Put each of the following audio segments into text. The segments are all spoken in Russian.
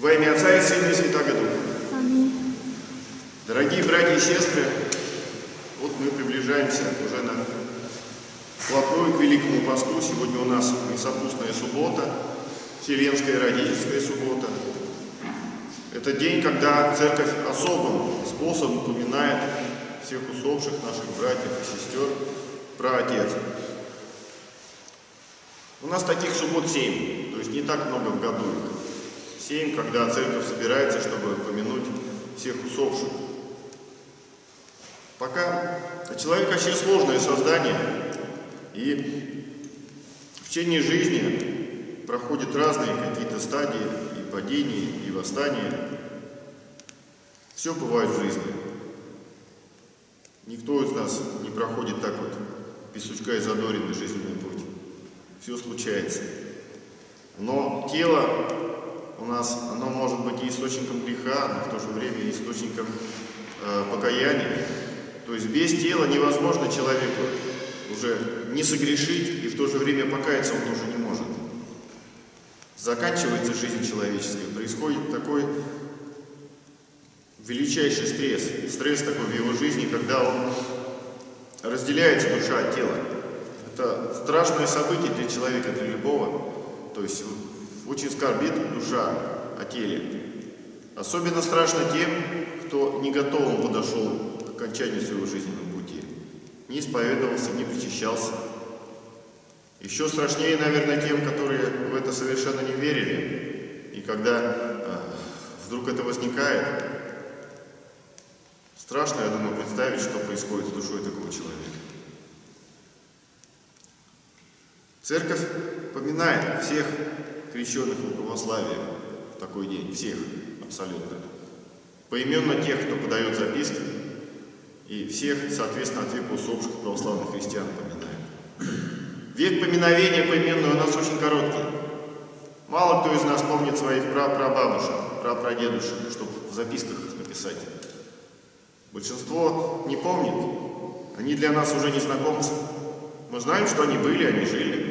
Во имя Отца и Сына и Святаго Духа. Аминь. Дорогие братья и сестры, вот мы приближаемся уже на вплотную к Великому Посту. Сегодня у нас Месопустная суббота, Вселенская родительская суббота. Это день, когда Церковь особым способом упоминает всех усопших наших братьев и сестер про Отец. У нас таких суббот семь, то есть не так много в году их. Семь, когда церковь собирается, чтобы помянуть всех усопших. Пока человек вообще сложное создание, и в течение жизни проходят разные какие-то стадии, и падения, и восстания. Все бывает в жизни. Никто из нас не проходит так вот, без сучка и задоринный жизненный путь. Все случается. Но тело у нас, оно может быть и источником греха, но в то же время и источником э, покаяния. То есть без тела невозможно человеку уже не согрешить и в то же время покаяться он тоже не может. Заканчивается жизнь человеческая, происходит такой величайший стресс, стресс такой в его жизни, когда он разделяется душа от тела. Это страшное событие для человека, для любого. То есть очень скорбит душа о теле. Особенно страшно тем, кто не готовым подошел к окончанию своего жизненного пути. Не исповедовался, не причащался. Еще страшнее, наверное, тем, которые в это совершенно не верили. И когда э, вдруг это возникает, страшно, я думаю, представить, что происходит с душой такого человека. Церковь поминает всех крещенных в православии в такой день, всех абсолютно. Поименно тех, кто подает записки, и всех, соответственно, от века усопших православных христиан поминает. Век поминовения поименный у нас очень короткий. Мало кто из нас помнит своих прапрабабушек, прапрадедушек, чтобы в записках их написать. Большинство не помнит, они для нас уже незнакомцы. Мы знаем, что они были, они жили.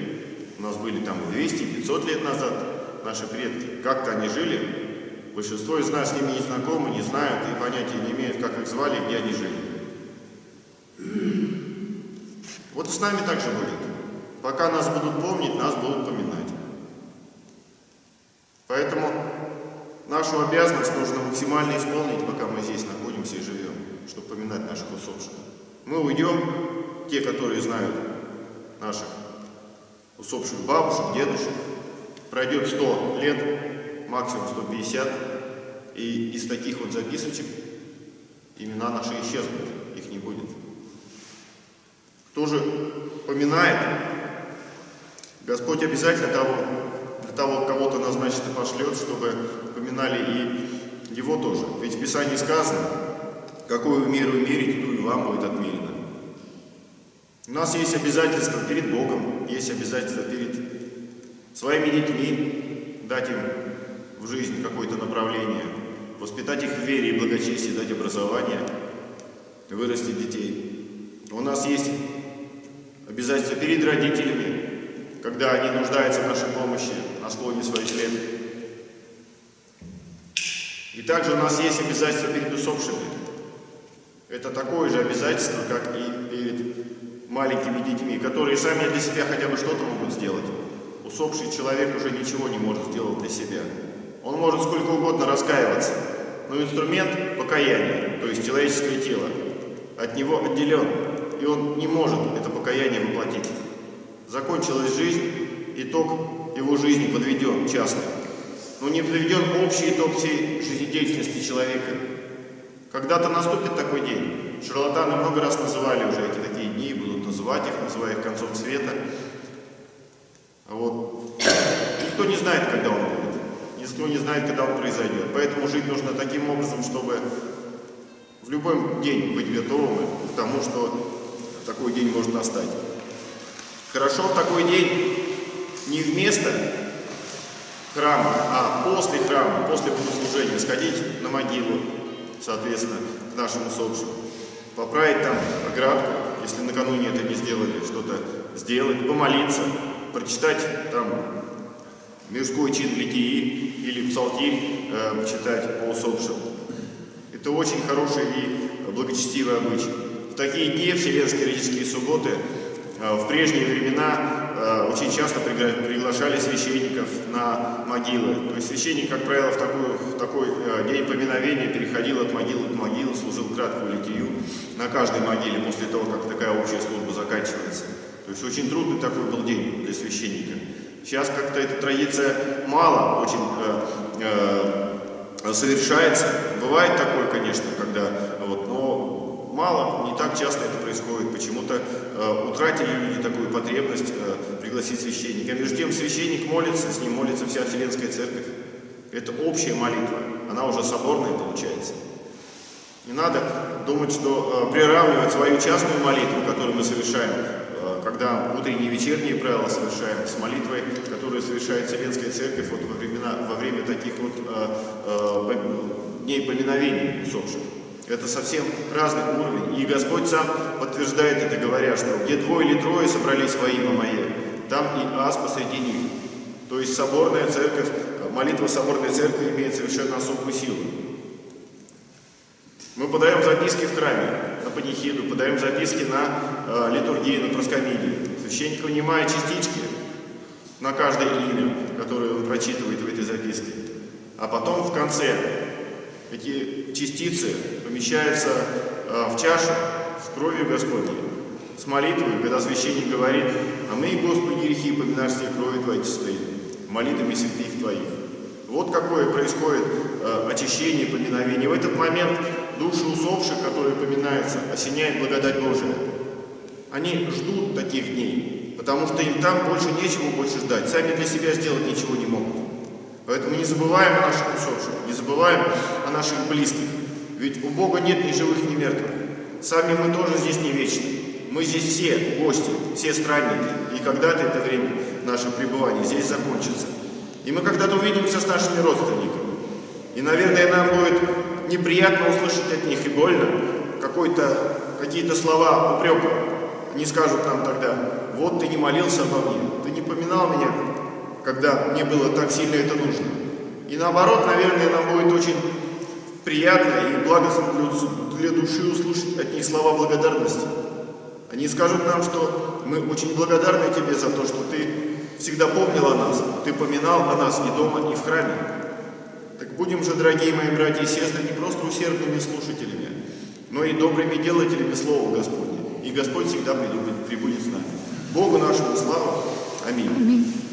У нас были там 200, 500 лет назад наши предки. Как-то они жили. Большинство из нас с ними не знакомы, не знают и понятия не имеют, как их звали и где они жили. Вот и с нами так же будет. Пока нас будут помнить, нас будут поминать. Поэтому нашу обязанность нужно максимально исполнить, пока мы здесь находимся и живем, чтобы поминать наших усопших. Мы уйдем, те, которые знают наших усопших бабушек, дедушек. Пройдет 100 лет, максимум 150, и из таких вот записочек имена наши исчезнут, их не будет. Кто же поминает, Господь обязательно того, для того кого-то назначит и пошлет, чтобы поминали и его тоже. Ведь в Писании сказано, какую меру мерить, ту и вам будет отмерено. У нас есть обязательства перед Богом, есть обязательства перед своими детьми, дать им в жизнь какое-то направление, воспитать их в вере и благочестии, дать образование, вырастить детей. У нас есть обязательства перед родителями, когда они нуждаются в нашей помощи на склоне своих лет. И также у нас есть обязательства перед усопшими. Это такое же обязательство, как и перед маленькими детьми, которые сами для себя хотя бы что-то могут сделать. Усопший человек уже ничего не может сделать для себя. Он может сколько угодно раскаиваться, но инструмент покаяния, то есть человеческое тело, от него отделен, и он не может это покаяние воплотить. Закончилась жизнь, итог его жизни подведен частный, но не подведен общий итог всей жизнедеятельности человека. Когда-то наступит такой день. Шарлатаны много раз называли уже эти такие дни, называть их, называя их концом света. Вот. Никто не знает, когда он будет. Никто не знает, когда он произойдет. Поэтому жить нужно таким образом, чтобы в любой день быть готовым к тому, что такой день может настать. Хорошо в такой день не вместо храма, а после храма, после богослужения сходить на могилу, соответственно, к нашим усопшим. Поправить там оградку, если накануне это не сделали, что-то сделать, помолиться, прочитать там мирской чин литии или псалтирь, э, читать по усопшим. Это очень хороший и благочестивый обычай. В такие дни, Вселенские религиозные субботы, э, в прежние времена очень часто пригла- приглашали священников на могилы. То есть священник, как правило, в такой, в такой э, день поминовения переходил от могилы к могиле, служил краткую литию на каждой могиле после того, как такая общая служба заканчивается. То есть очень трудный такой был день для священника. Сейчас как-то эта традиция мало очень э, э, совершается. Бывает такое, конечно, когда вот, но мало, не так часто это происходит. Почему-то э, утратили люди такую потребность э, пригласить священника. Между тем священник молится, с ним молится вся Вселенская Церковь. Это общая молитва, она уже соборная получается. Не надо думать, что э, приравнивать свою частную молитву, которую мы совершаем, э, когда утренние и вечерние правила совершаем, с молитвой, которую совершает Вселенская Церковь вот во, времена, во время таких вот э, э, дней поминовений усопших. Это совсем разный уровень. И Господь сам подтверждает это, говоря, что где двое или трое собрались во имя Мое, там и ас посреди них. То есть соборная церковь, молитва соборной церкви имеет совершенно особую силу. Мы подаем записки в храме на панихиду, подаем записки на э, литургию, на проскомидию. Священник вынимает частички на каждое имя, которое он прочитывает в этой записке. А потом в конце эти частицы помещаются э, в чашу с кровью Господней, с молитвой, когда священник говорит, а мы, Господи, грехи поминашь все крови Твоей чистой, молитвами святых Твоих. Вот какое происходит э, очищение, поминовение. В этот момент души усопших, которые поминаются, осеняет благодать Божия. Они ждут таких дней, потому что им там больше нечего больше ждать. Сами для себя сделать ничего не могут. Поэтому не забываем о наших усопших, не забываем о наших близких. Ведь у Бога нет ни живых, ни мертвых. Сами мы тоже здесь не вечны. Мы здесь все гости, все странники. И когда-то это время, наше пребывание здесь закончится. И мы когда-то увидимся с нашими родственниками. И, наверное, нам будет неприятно услышать от них и больно какие-то слова упрека. Они скажут нам тогда, вот ты не молился обо мне, ты не поминал меня, когда мне было так сильно это нужно. И наоборот, наверное, нам будет очень приятно и благостно для души услышать от них слова благодарности. Они скажут нам, что мы очень благодарны тебе за то, что ты всегда помнил о нас, ты поминал о нас и дома, и в храме. Так будем же, дорогие мои братья и сестры, не просто усердными слушателями, но и добрыми делателями Слова Господня. И Господь всегда прибудет, прибудет с нами. Богу нашему слава. Аминь. Аминь.